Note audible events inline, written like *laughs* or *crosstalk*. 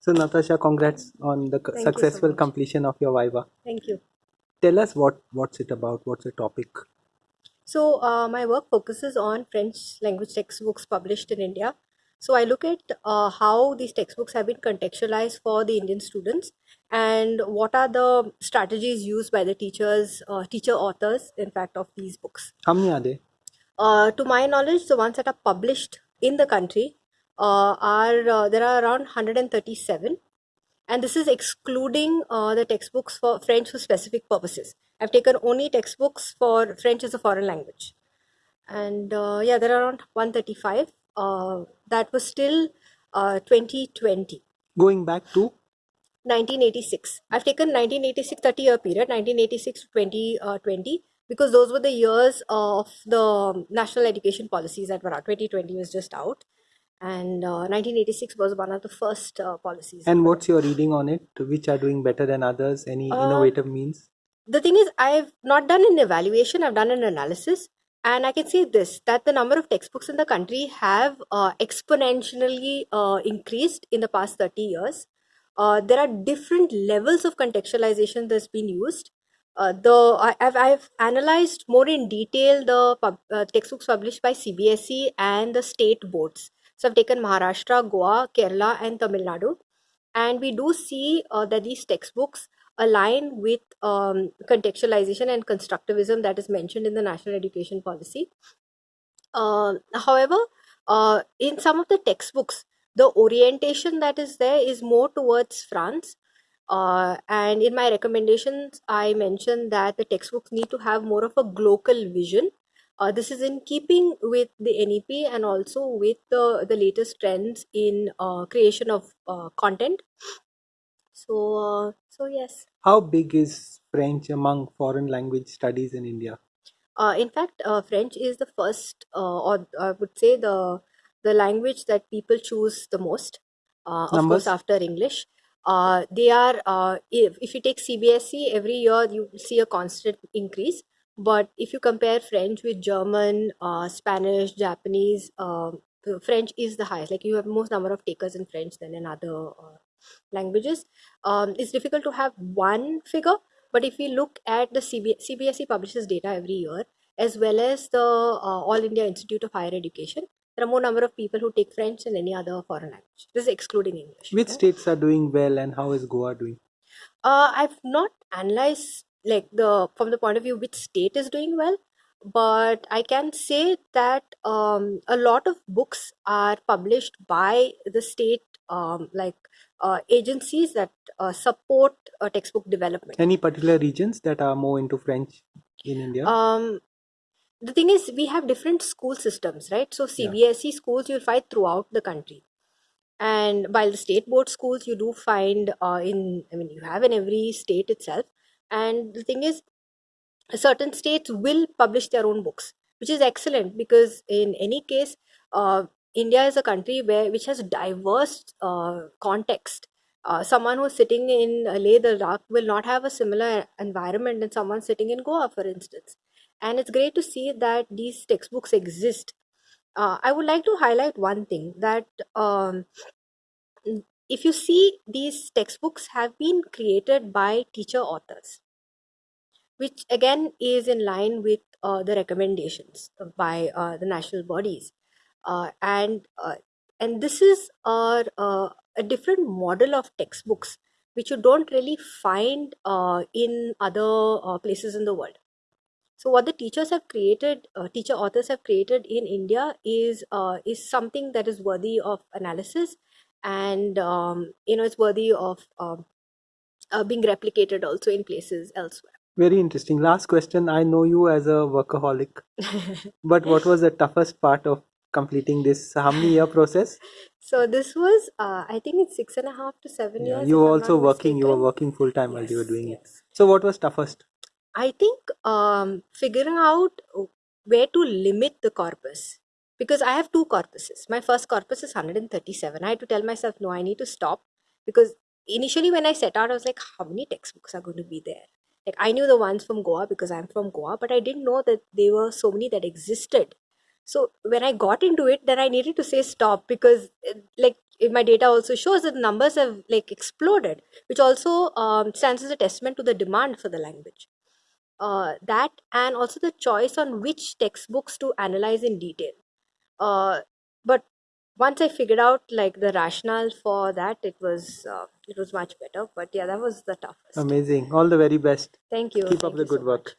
So Natasha, congrats on the Thank you so successful completion of your Viva. Thank you. Tell us what what's it about? What's the topic? So, uh, my work focuses on French language textbooks published in India. So, I look at uh, how these textbooks have been contextualized for the Indian students and what are the strategies used by the teachers, uh, teacher authors, in fact, of these books. How many are there? Uh, to my knowledge, the ones that are published in the country are uh, there are around 137 and this is excluding uh, the textbooks for French for specific purposes. I've taken only textbooks for French as a foreign language, and uh, yeah, there are around 135. Uh, that was still uh, 2020. Going back to 1986. I've taken 1986 30 year period, 1986 to 2020, because those were the years of the national education policies that were out. 2020 was just out, and uh, 1986 was one of the first uh, policies. and what's your reading on it? Which are doing better than others? Any Uh, innovative means? the thing is i've not done an evaluation i've done an analysis and i can say this that the number of textbooks in the country have uh, exponentially uh, increased in the past 30 years uh, there are different levels of contextualization that's been used uh, the I, I've, I've analyzed more in detail the pub, uh, textbooks published by cbse and the state boards so i've taken maharashtra goa kerala and tamil nadu and we do see uh, that these textbooks align with um, contextualization and constructivism that is mentioned in the national education policy. Uh, however, uh, in some of the textbooks, the orientation that is there is more towards France. Uh, and in my recommendations, I mentioned that the textbooks need to have more of a global vision. Uh, this is in keeping with the NEP and also with the, the latest trends in uh, creation of uh, content. So, uh, so yes. How big is French among foreign language studies in India? Uh, in fact, uh, French is the first, uh, or I would say the the language that people choose the most. Uh, of Numbers? course, after English, uh, they are. Uh, if if you take CBSE, every year you see a constant increase. But if you compare French with German, uh, Spanish, Japanese, um, French is the highest. Like you have most number of takers in French than in other uh, languages. Um, it's difficult to have one figure, but if we look at the CB, CBSE publishes data every year, as well as the uh, All India Institute of Higher Education, there are more number of people who take French than any other foreign language. This is excluding English. Which states are doing well and how is Goa doing? Uh, I've not analyzed like the from the point of view which state is doing well, but I can say that um, a lot of books are published by the state um, like uh, agencies that uh, support uh, textbook development. Any particular regions that are more into French in India? Um, the thing is, we have different school systems, right? So Yeah. CBSE schools you'll find throughout the country, and while the state board schools you do find uh, in, I mean, you have in every state itself. And the thing is, certain states will publish their own books, which is excellent because in any case, uh, India is a country where which has diverse uh, context. Uh, someone who's sitting in Leh Ladakh will not have a similar environment than someone sitting in Goa, for instance. And it's great to see that these textbooks exist. Uh, I would like to highlight one thing that um, if you see these textbooks have been created by teacher authors which again is in line with uh, the recommendations by uh, the national bodies. Uh, and uh, and this is a, a, a different model of textbooks which you don't really find uh, in other uh, places in the world. So what the teachers have created uh, teacher authors have created in india is uh, is something that is worthy of analysis and um, you know it's worthy of um, uh, being replicated also in places elsewhere Very interesting. Last question. I know you as a workaholic, *laughs* but what was the toughest part of completing this? How many year process? *laughs* So this was, uh, I think it's six and a half to seven Yeah, years. you were also working. You were working full time while you were Yes, doing it. So what was toughest? I think um, figuring out where to limit the corpus because I have two corpuses. My first corpus is 137. I had to tell myself, no, I need to stop because initially when I set out, I was like, how many textbooks are going to be there? Like I knew the ones from Goa because I'm from Goa, but I didn't know that there were so many that existed. So when I got into it, then I needed to say stop because uh, like my data also shows that the numbers have like exploded which also um, stands as a testament to the demand for the language uh, that and also the choice on which textbooks to analyze in detail uh, but once i figured out like the rationale for that it was uh, it was much better but yeah that was the toughest Amazing. All the very best. thank you Keep up thank the you so good work.